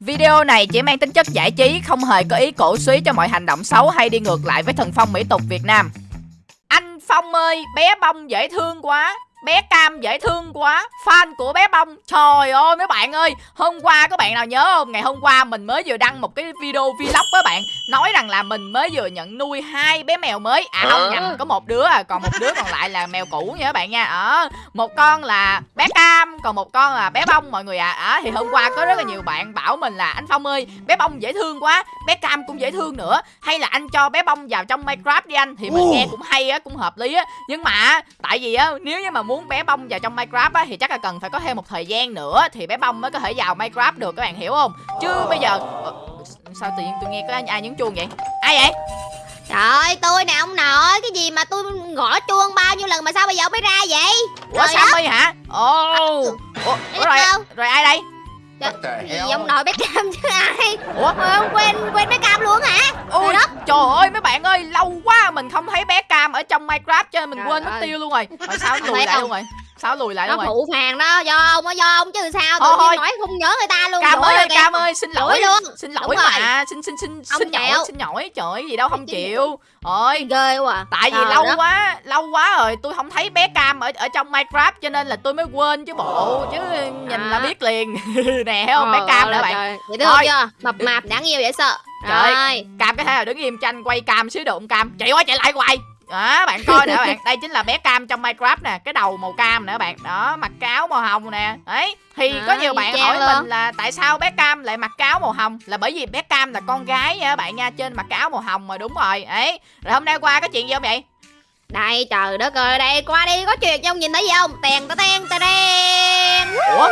Video này chỉ mang tính chất giải trí, không hề có ý cổ suý cho mọi hành động xấu hay đi ngược lại với thần phong mỹ tục Việt Nam. Anh Phong ơi, bé bông dễ thương quá bé cam dễ thương quá. Fan của bé bông. Trời ơi mấy bạn ơi. Hôm qua các bạn nào nhớ không? Ngày hôm qua mình mới vừa đăng một cái video vlog với bạn. Nói rằng là mình mới vừa nhận nuôi hai bé mèo mới. À không nhầm có một đứa à còn một đứa còn lại là mèo cũ nha các bạn nha. Ở một con là bé cam còn một con là bé bông mọi người ạ. À. à, thì hôm qua có rất là nhiều bạn bảo mình là anh phong ơi bé bông dễ thương quá bé cam cũng dễ thương nữa. Hay là anh cho bé bông vào trong minecraft đi anh. Thì mình nghe cũng hay á cũng hợp lý á. Nhưng mà tại vì á nếu như mà muốn bé bông vào trong minecraft á thì chắc là cần phải có thêm một thời gian nữa thì bé bông mới có thể vào minecraft được các bạn hiểu không? Chứ bây giờ ờ, sao tự nhiên tôi nghe có ai nhấn chuông vậy? Ai vậy? Trời ơi, tôi nè ông nội Cái gì mà tôi gõ chuông bao nhiêu lần mà sao bây giờ mới ra vậy? Ủa Sammy hả? Ồ. Oh. Ủa, Ủa rồi, rồi ai đây? Gì ông nội bé cam chứ ai? Ủa? Mà ông quên quên bé cam luôn hả? Ôi đất trời ơi mấy bạn ơi lâu quá mình không thấy bé cam ở trong minecraft cho nên mình trời quên mất tiêu luôn rồi. Rồi sao lùi lại luôn rồi sao lùi lại nó phụ phàng đó do ông á do ông chứ sao tự nhiên nói không nhớ người ta luôn. Cam ơi cam ơi xin lỗi luôn. xin lỗi mà. xin xin xin xin lỗi xin lỗi. Trời gì đâu không chịu. Ôi. Ghê quá tại vì lâu quá lâu quá rồi tôi không thấy bé cam ở ở trong minecraft cho nên là tôi mới quên chứ bộ chứ nhìn là biết liền. Nè không? Bé cam nữa bạn. vậy chưa? Mập mạp đáng yêu dễ sợ. Trời cam cái thể là đứng im cho anh quay cam xíu đụng cam? Chạy quá chạy lại hoài đó bạn coi nè bạn. Đây chính là bé cam trong minecraft nè cái đầu màu cam nè bạn. Đó mặc cáo màu hồng nè. Đấy thì à, có nhiều bạn hỏi luôn. mình là tại sao bé cam lại mặc cáo màu hồng? Là bởi vì bé cam là con gái nha bạn nha trên mặc cáo màu hồng mà đúng rồi. Ấy rồi hôm nay qua có chuyện gì không vậy? Đây trời đất ơi đây qua đi có chuyện không nhìn thấy gì không? Tèn ta ten ta đen ủa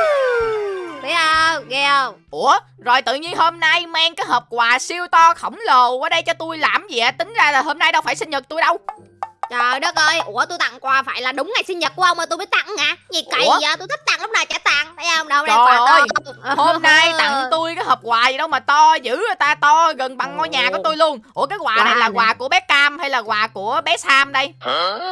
thấy không ghê không ủa rồi tự nhiên hôm nay mang cái hộp quà siêu to khổng lồ qua đây cho tôi làm gì ạ tính ra là hôm nay đâu phải sinh nhật tôi đâu Trời đất ơi, ủa tôi tặng quà phải là đúng ngày sinh nhật của ông mà tôi mới tặng hả? Gì cậy ủa? vậy? Tôi thích tặng lúc nào chả tặng. Thấy không? Đâu đây quà ơi, to. Hôm nay tặng tôi cái hộp quà gì đâu mà to dữ người ta to gần bằng ngôi nhà của tôi luôn. Ủa cái quà wow. này là quà của bé Cam hay là quà của bé Sam đây?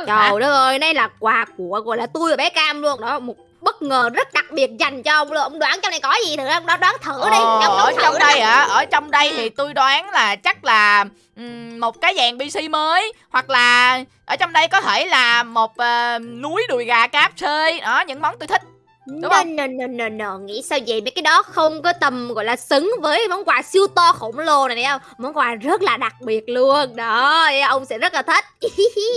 Trời đất ơi, đây là quà của gọi là tôi và bé Cam luôn. Đó, một bất ngờ rất đặc biệt dành cho ông luôn ông đoán trong này có gì thử ông đó đoán thử đi. Ờ, ở trong đây hả? Ở trong đây thì tôi đoán là chắc là um, một cái dàn pc mới hoặc là ở trong đây có thể là một uh, núi đùi gà cáp chơi đó những món tôi thích. Đúng no, no, no, no, no, nghĩ sao vậy? Mấy cái đó không có tầm gọi là xứng với món quà siêu to khổng lồ này thấy không? Món quà rất là đặc biệt luôn. Đó, ông sẽ rất là thích.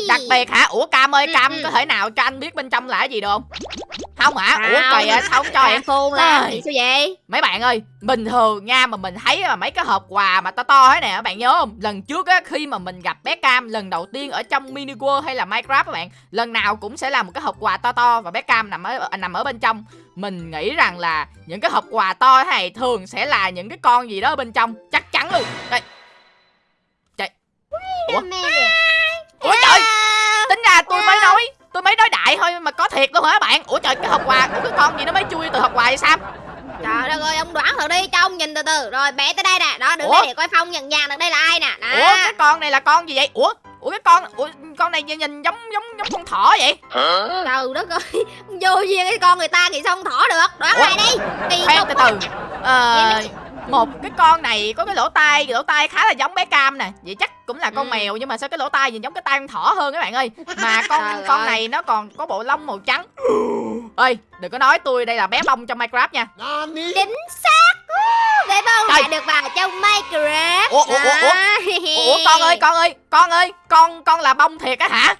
Đặc biệt hả? Ủa Cam ơi, Cam ừ, có thể nào cho anh biết bên trong là cái gì được không? Không hả? À, Ủa kỳ à, sao không cho em? Phun là sao vậy? Mấy bạn ơi, bình thường nha mà mình thấy mà mấy cái hộp quà mà to to thế này các bạn nhớ không? Lần trước á, khi mà mình gặp bé Cam lần đầu tiên ở trong mini world hay là Minecraft các bạn Lần nào cũng sẽ là một cái hộp quà to to và bé Cam nằm ở nằm ở bên trong mình nghĩ rằng là những cái hộp quà to thế này thường sẽ là những cái con gì đó ở bên trong chắc chắn luôn đây ủa đại thôi mà có thiệt luôn hả bạn? Ủa trời cái hộp quà của cái con gì nó mới chui từ hộp quà vậy sao Trời đất ơi, ông đoán thử đi, cho ông nhìn từ từ. Rồi, bé tới đây nè, đó, đứng đây để coi Phong nhận dạng được đây là ai nè? Đó. Ủa, cái con này là con gì vậy? Ủa, ủa cái con ủa con này nhìn giống giống giống con thỏ vậy? Hả? trời đất ơi vô duyên cái con người ta thì sao con thỏ được? Đoán lại đi? Kỳ khoan từ từ. ờ một cái con này có cái lỗ tai lỗ tai khá là giống bé cam nè. Vậy chắc cũng là con ừ. mèo nhưng mà sao cái lỗ tai nhìn giống cái tai con thỏ hơn các bạn ơi? Mà con Trời con ơi. này nó còn có bộ lông màu trắng. Ơi đừng có nói tôi đây là bé bông trong minecraft nha. Chính xác. Bé bông đã được vào trong minecraft. Ủa ủa ủa, ủa. Ủa con ơi con ơi con ơi con con là bông thiệt á hả?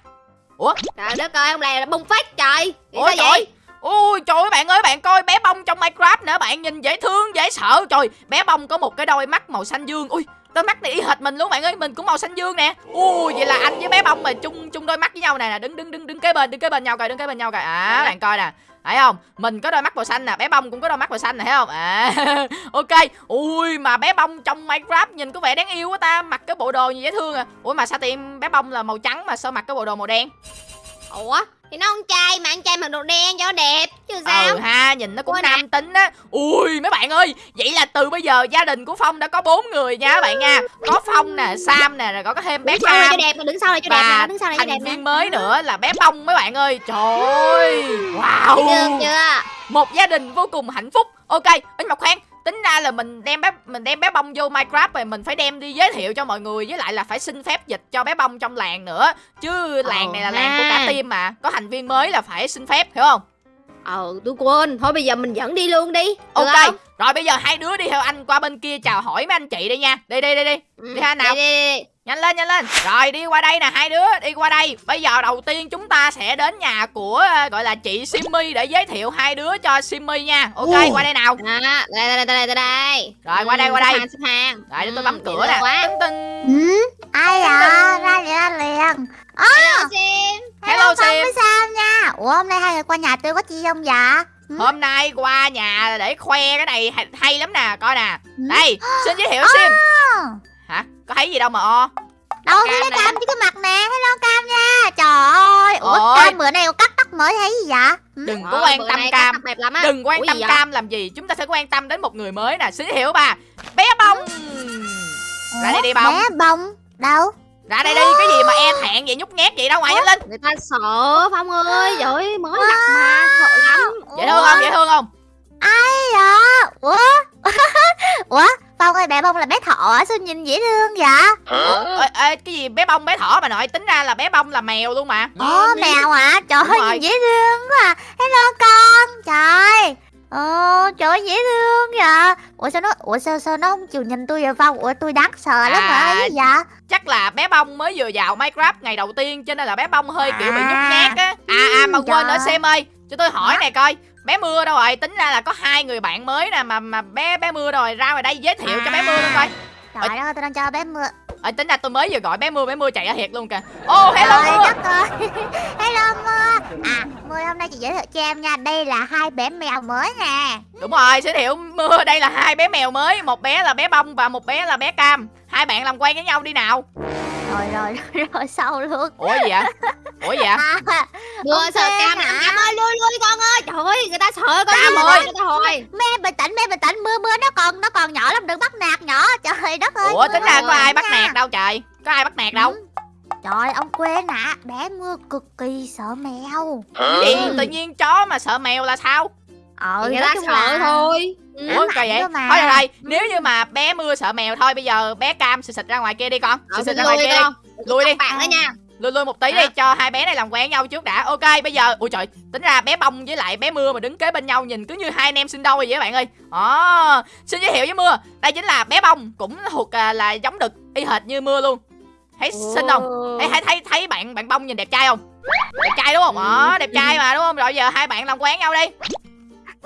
Ủa? Trời đất ơi ông này là bông phách trời. Ủa sao trời. vậy? Ui trời ơi bạn ơi bạn coi bé bông trong Minecraft nữa bạn nhìn dễ thương dễ sợ. Trời bé bông có một cái đôi mắt màu xanh dương. Ui đôi mắt này y hệt mình luôn bạn ơi mình cũng màu xanh dương nè. Ui vậy là anh với bé bông mà chung chung đôi mắt với nhau nè đứng đứng đứng đứng kế bên đứng kế bên nhau coi đứng kế bên nhau coi. À bạn coi nè thấy không? Mình có đôi mắt màu xanh nè bé bông cũng có đôi mắt màu xanh nè thấy không? À ok. Ui mà bé bông trong minecraft nhìn có vẻ đáng yêu quá ta mặc cái bộ đồ gì dễ thương à. Ủa mà sao tìm bé bông là màu trắng mà sao mặc cái bộ đồ màu đen ủa thì nó con trai mà anh trai mặc đồ đen cho đẹp chứ sao? Ừ ha nhìn nó cũng Ủa nam nè. tính á. Ui mấy bạn ơi vậy là từ bây giờ gia đình của phong đã có bốn người nha các bạn nha. Có phong nè sam nè rồi có thêm bé cam cho đẹp đứng sau này cho đẹp nè đứng sau này cho đẹp thành viên mới nữa là bé bông mấy bạn ơi. Trời ơi wow được chưa? Một gia đình vô cùng hạnh phúc. Ok anh mộc khoan tính ra là mình đem bé mình đem bé bông vô minecraft rồi mình phải đem đi giới thiệu cho mọi người với lại là phải xin phép dịch cho bé bông trong làng nữa. Chứ làng này là làng của cả team mà có thành viên mới là phải xin phép hiểu không? Ờ tôi quên. Thôi bây giờ mình dẫn đi luôn đi. Được ok không? rồi bây giờ hai đứa đi theo anh qua bên kia chào hỏi mấy anh chị đi nha. Đi đi đi đi. Ừ, Đi ha, nào. Đi, đi, đi. Nhanh lên nhanh lên rồi đi qua đây nè hai đứa đi qua đây bây giờ đầu tiên chúng ta sẽ đến nhà của ờ, gọi là chị Simmy để giới thiệu hai đứa cho Simmy nha ok Ồ. qua đây nào Đó, đây đây đây đây đây đây Rồi, qua đây, Ừ, qua xếp đây. hàng, xếp hàng rồi để tôi Ừ, bấm cửa nè tinh tinh Ừ, ai à? Ra liền, ra liền. Hello Sim Hello, Phong Sim. sao nha? Ủa hôm nay hai người qua nhà tôi có chi không dạ? Ừ. hôm nay qua nhà để khoe cái này hay, hay lắm nè coi nè Ừ. đây xin giới thiệu Sim Ờ, hả có thấy gì đâu mà o Đâu Cam thấy cái cam với cái mặt nè, hello cam nha. Trời ơi, ủa Ôi. cam bữa nay có cắt tóc mới thấy gì vậy? Ừ. đừng có Ờ, quan tâm cam đẹp lắm á đừng quan Ủa tâm cam làm gì chúng ta sẽ quan tâm đến một người mới nè giới thiệu bà bé bông ra đây đi bông Bé bông. Đâu? ra đây đi cái gì mà e thẹn vậy nhút nhát vậy đâu ngoài lên Người ta sợ Phong ơi Trời mới gặp mà Sợ lắm dễ thương không dễ thương không Ai dạ? Ủa? Ủa? Phong ơi, bé bông là bé thọ á, sao nhìn dễ thương vậy? ê, ê, cái gì bé bông bé thỏ bà nội tính ra là bé bông là mèo luôn mà Ồ, mèo hả? Trời Đúng ơi, rồi. nhìn dễ thương quá à. Hello con. Trời. Ồ, trời ơi, dễ thương vậy. Ủa sao nó Ủa sao sao nó không chịu nhìn tôi vậy Phong? Ủa tôi đáng sợ lắm mà À. ấy vậy? chắc là bé bông mới vừa vào minecraft ngày đầu tiên cho nên là bé bông hơi kiểu bị nhút nhát á à à mà Ừ, quên nữa trời. xem ơi cho tôi hỏi Hả? này coi bé mưa đâu rồi tính ra là có hai người bạn mới nè mà mà bé bé mưa rồi ra ngoài đây giới thiệu cho bé mưa luôn coi Trời ơi, tôi đang cho bé mưa. ờ, tính ra tôi mới vừa gọi bé mưa bé mưa chạy ra thiệt luôn kìa ô hello Trời mưa đất ơi. Hello mưa. À, mưa hôm nay chị giới thiệu cho em nha. Đây là hai bé mèo mới nè. đúng rồi giới thiệu mưa đây là hai bé mèo mới một bé là bé bông và một bé là bé cam hai bạn làm quen với nhau đi nào Rồi rồi rồi, rồi sau luôn. ủa gì vậy ủa gì vậy À, Mưa Ok sợ cam hả? nè Cam ơi lui lui con ơi Trời ơi người ta sợ con Cam gì ơi. người ta hồi mẹ bình tĩnh, mẹ bình tĩnh. Mưa mưa nó còn nó còn nhỏ lắm, đừng bắt nạt nhỏ. Trời đất ơi. ủa tính ra có ai bắt nạt đâu trời có ai bắt nạt đâu Ừ. Trời ông quên hả? Bé mưa cực kỳ sợ mèo. gì tự nhiên chó mà sợ mèo là sao Ờ, Người ta sợ là- thôi Ừ. Ủa ảnh vậy? mà. Thôi được rồi, nếu như mà bé mưa sợ mèo thôi bây giờ bé cam xịt xịt ra ngoài kia đi con. Ờ, Xịt xịt lui ra ngoài kia đi. con Lui đi. bạn đó nha Lui lui một tí đi Hả? cho hai bé này làm quen nhau trước đã. Ok, bây giờ ui trời, tính ra bé bông với lại bé mưa mà đứng kế bên nhau nhìn cứ như hai anh em sinh đôi vậy các bạn ơi. Đó, xin giới thiệu với mưa. Đây chính là bé bông cũng thuộc à, là giống đực y hệt như mưa luôn. Thấy xinh không? Ê, thấy thấy thấy bạn bạn bông nhìn đẹp trai không? Đẹp trai đúng không? Đó, đẹp trai mà đúng không? Rồi giờ hai bạn làm quen nhau đi.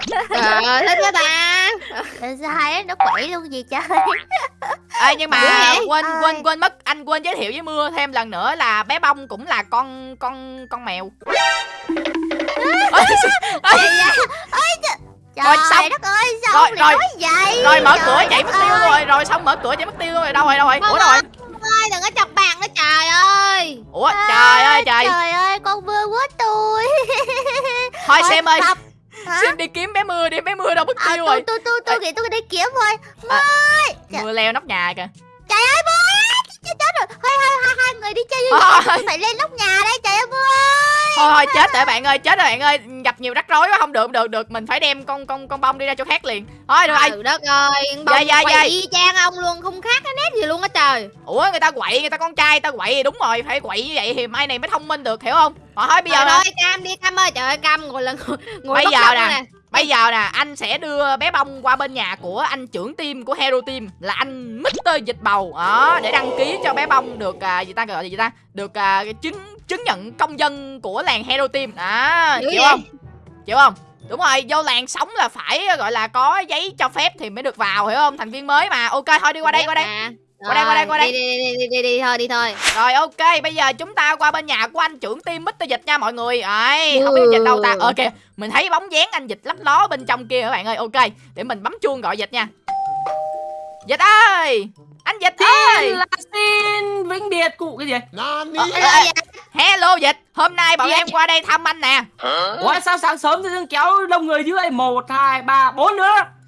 Trời ơi thích quá ta đứa nó quậy luôn gì trời? Ê, nhưng mà quên Ơi. quên quên mất anh quên giới thiệu với mưa thêm lần nữa là bé bông cũng là con con con mèo ê, Trời Rồi, xong. đất ơi, sao Rồi, rồi. nói vậy? rồi mở Trời cửa chạy mất tiêu ơi. rồi rồi xong mở cửa chạy mất tiêu rồi đâu rồi đâu rồi ủa đâu rồi ơi đừng có chọc bạn đó trời ơi ủa trời ơi trời Trời ơi, con mưa quá tôi. thôi xem ơi. Hả? xem đi kiếm bé mưa đi bé mưa đâu mất À, tiêu tôi rồi tôi tôi tôi nghĩ tôi đi kiếm thôi. À. Mới. Trời- mưa leo nóc nhà kìa Trời ơi mưa chết rồi. Thôi hai hai người đi chơi vẻ. Tôi phải lên nóc nhà đây trời mưa. Thôi thôi chết rồi bạn ơi chết rồi bạn ơi gặp nhiều rắc rối quá không được được được mình phải đem con con con bông đi ra chỗ khác liền thôi được rồi trời đất ơi Dạ, bông dạ, quay dạ. y chang ông luôn không khác cái nét gì luôn á trời ủa người ta quậy người ta con trai người ta quậy đúng rồi phải quậy như vậy thì mai này mới thông minh được hiểu không Rồi thôi bây giờ ơi cam đi cam ơi trời ơi cam ngồi lần ngồi Bây bất giờ nè. Bây giờ nè, anh sẽ đưa bé bông qua bên nhà của anh trưởng team của Hero Team là anh Mr. Dịch Bầu đó để đăng ký cho bé bông được à, gì ta gọi là gì ta? Được à, cái chứng nhận công dân của làng Hero Team. Đó, Dữ chịu vậy? không? Chịu không? Đúng rồi, vô làng sống là phải gọi là có giấy cho phép thì mới được vào hiểu không? Thành viên mới mà. Ok thôi đi qua đây qua đây. À, Qua đây, qua đây, qua đây. đi đi đi đi đi đi thôi đi thôi Rồi ok, bây giờ chúng ta qua bên nhà của anh trưởng team Mr. Dịch nha mọi người. Ấy, không biết Dịch đâu ta. Ok, mình thấy bóng dáng anh Dịch lấp ló bên trong kia các bạn ơi. Ok, để mình bấm chuông gọi Dịch nha. Dịch ơi! Anh Dịch ơi! Xin là xin vĩnh biệt cụ cái gì? Nani? Ờ, Hello, ờ, dạ. Hello Dịch, hôm nay bọn Dạ. em qua đây thăm anh nè. Ủa sao sáng sớm dưng kéo đông người dưới một hai ba bốn đứa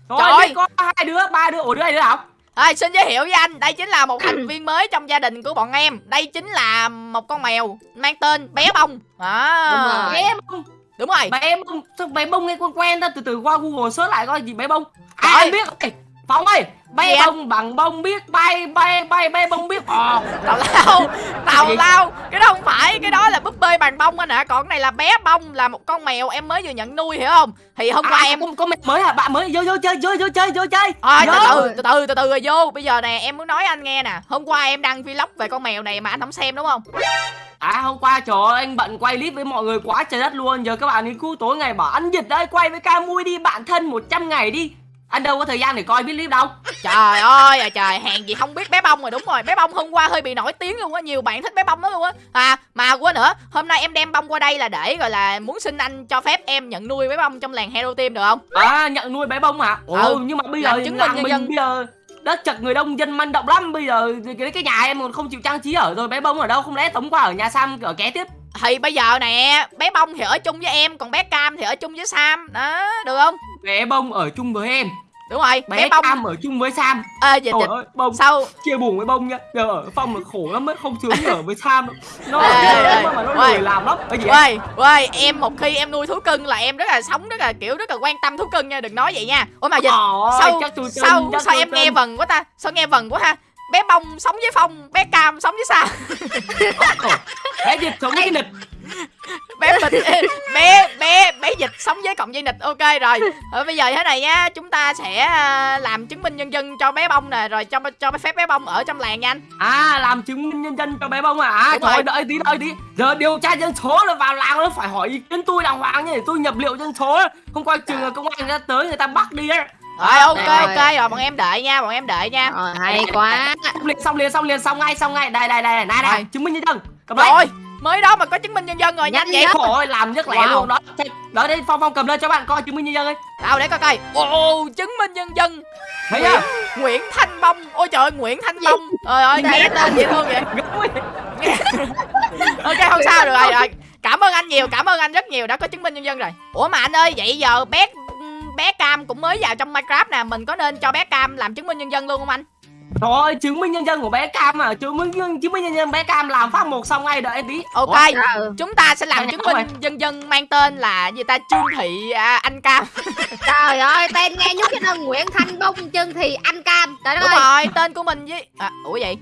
Rồi Trời ơi. có hai đứa ba đứa ủa đứa này đứa nào? Rồi, xin giới thiệu với anh, đây chính là một thành viên mới trong gia đình của bọn em. Đây chính là một con mèo mang tên Bé Bông. Đúng À. rồi. Bé bông đúng rồi bé bông bé bông nghe quen quen ta từ từ qua google search lại coi gì bé bông à, Trời. anh biết Ê, Phong ơi Gì anh? bông bằng bông biết bay bay bay bé bông biết. Bò tào lao tào lao cái đó không phải cái đó là búp bê bằng bông anh ạ còn cái này là bé bông là một con mèo em mới vừa nhận nuôi hiểu không? Thì hôm qua à, em em có mẹ mới à bạn mới vô vô chơi vô vô chơi vô chơi. Thôi Vô. từ từ từ từ từ từ rồi vô. Bây giờ nè em muốn nói anh nghe nè. Hôm qua em đăng vlog về con mèo này mà anh không xem đúng không? À hôm qua trời ơi anh bận quay clip với mọi người quá trời đất luôn. Giờ các bạn đi cứu tối ngày bảo anh Dịch ơi quay với ca mui đi bạn thân 100 ngày đi Anh đâu có thời gian để coi biết clip đâu. Trời ơi à trời hèn gì không biết bé bông rồi. Đúng rồi Bé bông hôm qua hơi bị nổi tiếng luôn á Nhiều bạn thích bé bông đó luôn á. À mà quên nữa Hôm nay em đem bông qua đây là để gọi là Muốn xin anh cho phép em nhận nuôi bé bông trong làng Hero Team được không? À nhận nuôi bé bông hả? Ồ Ừ, nhưng mà bây giờ chứng minh nhân mình dân. bây giờ đất chật người đông dân manh động lắm. Bây giờ cái, cái nhà em còn không chịu trang trí ở rồi bé bông ở đâu không lẽ tống qua ở nhà Sam ở ké tiếp Thì bây giờ nè Bé bông thì ở chung với em Còn bé Cam thì ở chung với Sam Đó được không Bé bông ở chung với em Đúng rồi Bé, Bé, bông Cam ở chung với Sam Ê dịch Trời ơi bông Sau chia buồn với bông nhá Giờ ở phòng là khổ lắm ấy Không sướng ở với Sam. Nó Ê, ê, ê, mà nó lười làm lắm Cái gì vậy? Quay, quay, em một khi em nuôi thú cưng là em rất là sống rất là kiểu rất là quan tâm thú cưng nha, đừng nói vậy nha. Ủa mà dịch, sao sao sao em nghe vần quá ta? Sao nghe vần quá ha? Bé bông sống với phong, bé cam sống với sao? Bé dịch sống cái nịch. Bé bịch bé bé bé dịch sống với cộng dây nịch ok rồi. Ở bây giờ thế này nhá chúng ta sẽ à, làm chứng minh nhân dân cho bé bông nè rồi cho cho phép bé bông ở trong làng nha anh. À làm chứng minh nhân dân cho bé bông à, à đợi tí đợi tí. Giờ điều tra dân số là vào làng nó phải hỏi ý kiến tôi đàng hoàng nhé Để tôi nhập liệu dân số. Không coi chừng là công an người ta tới người ta bắt đi á rồi ok ok rồi bọn em đợi nha bọn em đợi nha. Rồi hay quá. Xong liền xong liền xong liền xong ngay xong ngay. Đây đây đây này này chứng minh nhân dân. Cầm lấy. Rồi mới đó mà có chứng minh nhân dân rồi nhanh vậy. Khổ ơi làm rất lẹ Wow. luôn đó. Đó đây Phong Phong cầm lên cho bạn coi chứng minh nhân dân ấy đâu để coi coi. Ồ chứng minh nhân dân. Thấy Nguyễn, chưa? Nguyễn Thanh Bông. Ôi trời ơi Nguyễn Thanh Bông. Trời ơi nghe tên dễ thương vậy. Ok không sao được rồi rồi. Cảm ơn anh nhiều cảm ơn anh rất nhiều. Đã có chứng minh nhân dân rồi. Ủa mà anh ơi vậy giờ bé bé cam cũng mới vào trong minecraft nè mình có nên cho bé cam làm chứng minh nhân dân luôn không anh? Rồi chứng minh nhân dân của bé Cam à Chứng minh nhân chứng minh nhân dân bé Cam làm phát một xong ngay đợi em tí ok Ủa? Ừ. chúng ta sẽ làm Sao chứng minh nhân dân mang tên là gì ta? Trương thị à, anh cam. Trời ơi tên nghe nhút cái đơn Nguyễn Thanh Bông chân thì anh Cam. Trời đúng ơi. rồi tên của mình với à, ủa vậy?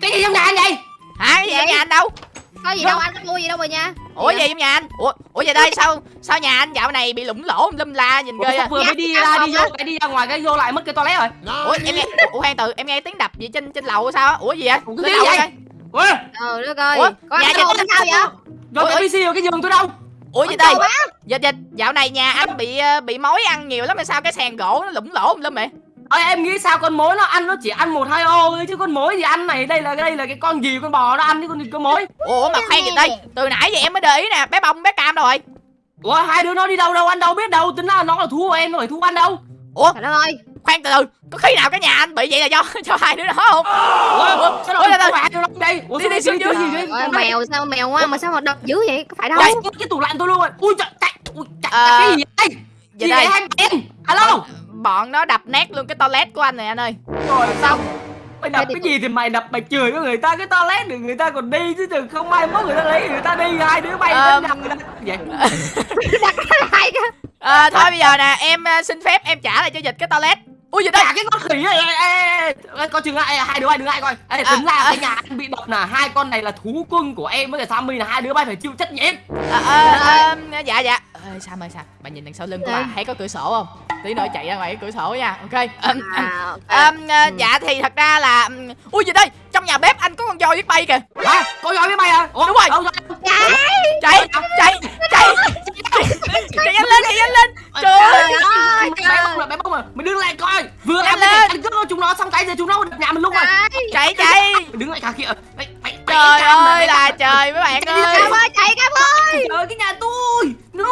Cái gì trong nhà anh vậy? Hả? Cái gì Vậy? trong nhà anh đâu Có gì đâu anh có mua gì đâu mà nha. Ủa gì trong nhà anh. Ủa ủa vậy đây sao sao nhà anh dạo này bị lủng lỗ lum la nhìn ghê à vừa mới đi Dạ, ra đi vô cái đi ra ngoài cái vô lại mất cái toilet rồi. Ủa em nghe ủa khoan từ em nghe tiếng đập gì trên trên lầu sao á? Ủa gì vậy? Ủa, cái gì vậy? coi. Ủa? Trời đất ơi Ủa, Có nhà anh sao vậy? Rồi Ủa, cái PC rồi cái giường tôi đâu. Ủa gì Ủa, đây? dịch dịch dạo này nhà anh bị ờ, bị mối ăn nhiều lắm mà sao? Cái sàn gỗ nó lủng lỗ lum vậy Ơi em nghĩ sao con mối nó ăn nó chỉ ăn một hai ô thôi chứ con mối gì ăn này đây là đây là cái con gì con bò nó ăn chứ con con mối? Ủa mà khoan gì đây từ nãy giờ em mới để ý nè bé bông bé cam đâu rồi. Ủa hai đứa nó đi đâu đâu anh đâu biết đâu tính là nó là thú của em rồi thú ăn đâu. Ủa Trời đất ơi. khoan từ từ có khi nào cái nhà anh bị vậy là do cho hai đứa đó không? Ủa sao đây, đây. đâu đây? Ủa Đi, đi, xuống dưới. mèo sao mèo ngoan mà sao mà đập dữ vậy? Có phải đâu. Đây. cái tủ lạnh tôi luôn. Rồi ui trời chạy ui chạy Ờ, cái gì vậy? Vậy gì đây. vậy hai em? Alo bọn nó đập nát luôn cái toilet của anh này anh ơi. Rồi xong mày đập cái gì thì mày đập mày chửi với người ta cái toilet để người ta còn đi chứ đừng không mai mốt người ta lấy người ta đi. Hai đứa bay đến nhầm người ta vậy. À, thôi bây giờ nè em ờ, xin phép em trả lại cho dịch cái toilet ui gì đây cả cái con khỉ này ê, ê, ê, con chừng lại hai đứa bay đứng lại coi. Ê, tính ra à. cái nhà anh bị đập là hai con này là thú cưng của em với cả Sammy là hai đứa bay phải chịu trách nhiệm. À, à, à, dạ dạ. Ê, Sam ơi Sam bạn nhìn đằng sau lưng của bà Dạ. thấy có cửa sổ không? Tí nữa chạy ra ngoài cái cửa sổ nha ok? À. Ừm, ờ, dạ thì thật ra là ui gì đây? Trong nhà bếp anh có con voi biết bay kìa. Hả? Con giỏi với bay à Ủa, Đúng rồi. chạy chạy chạy chạy. nhanh lên chạy nhanh lên. Trời ơi. bé bông là bé bông à mày đứng lại coi vừa này lên. ăn cướp chúng nó xong cái giờ chúng nó đập nhà mình lúc rồi chạy chạy đứng lại cả kia trời ơi là trời mấy bạn ơi. Cam ơi chạy Cam ơi trời ơi, cái nhà tôi. No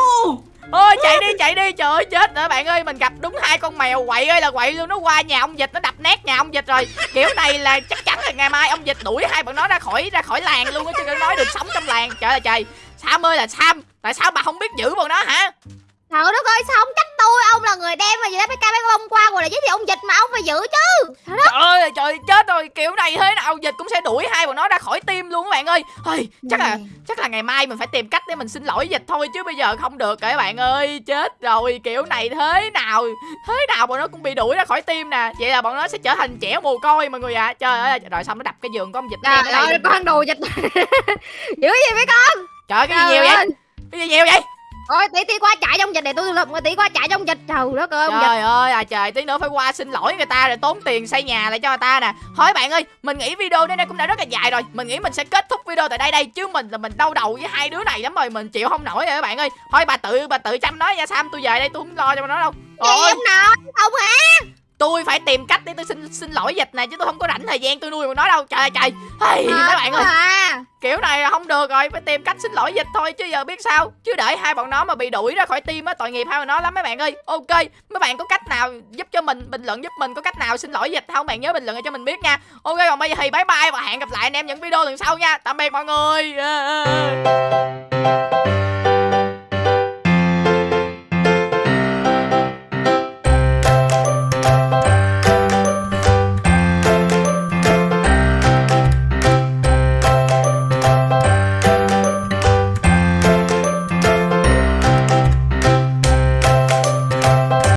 ôi chạy đi chạy đi. Trời ơi chết rồi bạn ơi. Mình gặp đúng hai con mèo quậy ơi là quậy luôn. Nó qua nhà ông dịch nó đập nát nhà ông dịch rồi. Kiểu này là chắc chắn là ngày mai ông dịch đuổi hai bọn nó ra khỏi ra khỏi làng luôn á chứ đừng nói được sống trong làng. Trời ơi trời. Sam ơi là Sam. Tại sao bà không biết giữ bọn nó hả? Trời đất ơi sao không trách người đem mà gì đó BK bé bông qua Rồi là giới thiệu ông dịch mà ông phải giữ chứ. Trời ơi trời chết rồi kiểu này thế nào dịch cũng sẽ đuổi hai bọn nó ra khỏi team luôn các bạn ơi. Ôi, chắc là chắc là ngày mai mình phải tìm cách để mình xin lỗi dịch thôi chứ bây giờ không được các bạn ơi chết rồi kiểu này thế nào thế nào bọn nó cũng bị đuổi ra khỏi team nè. Vậy là bọn nó sẽ trở thành trẻ mồ côi mọi người ạ. À. trời ơi rồi xong nó đập cái giường của ông dịch Trời đây ơi con đồ dịch. Giữ gì mấy con? Trời cái gì Trời nhiều vậy? cái gì nhiều vậy Ôi tí tí qua chạy trong dịch này tôi người tí qua chạy trong dịch. Trời đất ơi ông dịch. Trời ơi à trời tí nữa phải qua xin lỗi người ta rồi tốn tiền xây nhà lại cho người ta nè. Thôi bạn ơi mình nghĩ video đến đây cũng đã rất là dài rồi. Mình nghĩ mình sẽ kết thúc video tại đây đây Chứ mình là mình đau đầu với hai đứa này lắm rồi Mình chịu không nổi rồi các bạn ơi. Thôi bà tự bà tự chăm nói nha Sam tôi về đây tôi không lo cho nó đâu. Gì Ôi. ông nội Không hả tôi phải tìm cách để tôi xin xin lỗi dịch này Chứ tôi không có rảnh thời gian tôi nuôi bọn nó đâu. Trời ơi trời. Hey, mấy bạn ơi. à. kiểu này là không được rồi phải tìm cách xin lỗi dịch thôi chứ giờ biết sao. Chứ để hai bọn nó mà bị đuổi ra khỏi team á tội nghiệp hai bọn nó lắm mấy bạn ơi. Ok mấy bạn có cách nào giúp cho mình bình luận giúp mình có cách nào xin lỗi dịch không? Bạn nhớ bình luận cho mình biết nha. Ok còn bây giờ thì bye bye và hẹn gặp lại anh em những video lần sau nha. Tạm biệt mọi người